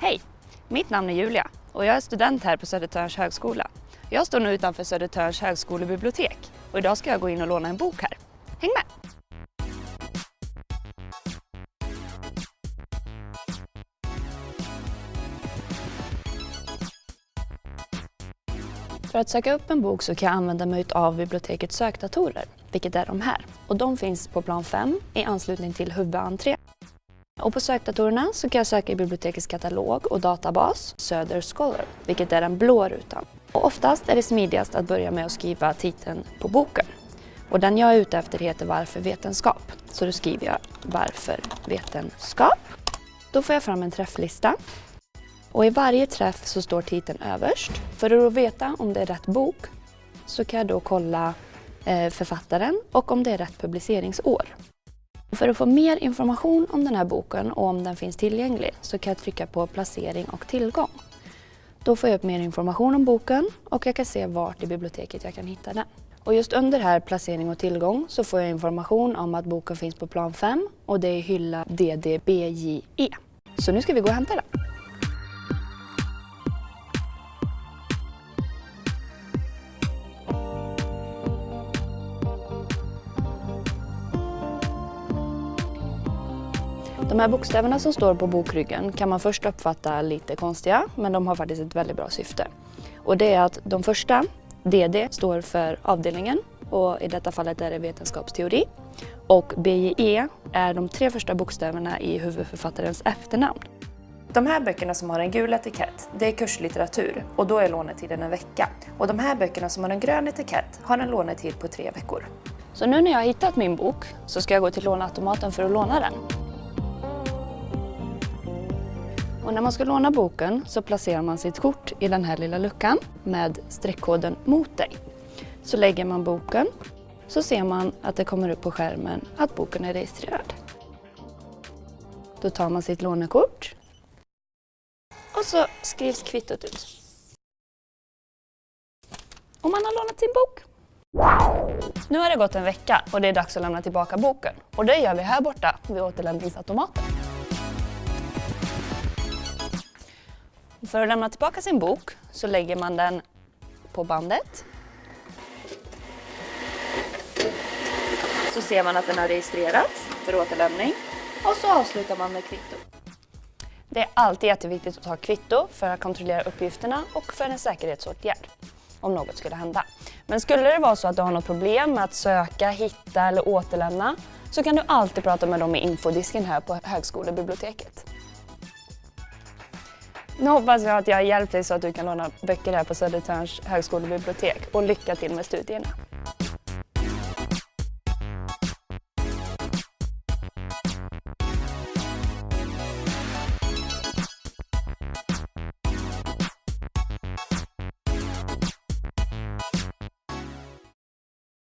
Hej! Mitt namn är Julia och jag är student här på Södertörns högskola. Jag står nu utanför Södertörns högskolebibliotek och idag ska jag gå in och låna en bok här. Häng med! För att söka upp en bok så kan jag använda mig av bibliotekets sökdatorer, vilket är de här. Och de finns på plan 5 i anslutning till huvudentré. Och på sökdatorerna så kan jag söka i bibliotekets katalog och databas Söder Scholar, vilket är den blå rutan. Och oftast är det smidigast att börja med att skriva titeln på boken. Och den jag är ute efter heter Varför vetenskap? Så då skriver jag Varför vetenskap? Då får jag fram en träfflista. Och i varje träff så står titeln överst. För att veta om det är rätt bok så kan jag då kolla eh, författaren och om det är rätt publiceringsår. För att få mer information om den här boken och om den finns tillgänglig så kan jag trycka på placering och tillgång. Då får jag upp mer information om boken och jag kan se vart i biblioteket jag kan hitta den. Och just under här placering och tillgång så får jag information om att boken finns på plan 5 och det är hylla DDBJE. Så nu ska vi gå och hämta den. De här bokstäverna som står på bokryggen kan man först uppfatta lite konstiga, men de har faktiskt ett väldigt bra syfte. Och det är att de första, DD, står för avdelningen och i detta fallet är det vetenskapsteori. Och BJE är de tre första bokstäverna i huvudförfattarens efternamn. De här böckerna som har en gul etikett, det är kurslitteratur och då är lånetiden en vecka. Och de här böckerna som har en grön etikett har en lånetid på tre veckor. Så nu när jag har hittat min bok så ska jag gå till låneautomaten för att låna den. Och när man ska låna boken så placerar man sitt kort i den här lilla luckan med streckkoden mot dig. Så lägger man boken så ser man att det kommer upp på skärmen att boken är registrerad. Då tar man sitt lånekort och så skrivs kvittot ut. Och man har lånat sin bok. Nu har det gått en vecka och det är dags att lämna tillbaka boken. Och det gör vi här borta vid återlämningsautomaten. För att lämna tillbaka sin bok så lägger man den på bandet. Så ser man att den har registrerats för återlämning och så avslutar man med kvitto. Det är alltid jätteviktigt att ta kvitto för att kontrollera uppgifterna och för en säkerhetsåtgärd om något skulle hända. Men skulle det vara så att du har något problem med att söka, hitta eller återlämna så kan du alltid prata med dem i infodisken här på högskolebiblioteket. Nu hoppas jag att jag har hjälpt dig så att du kan låna böcker här på Södertörns högskolebibliotek och lycka till med studierna.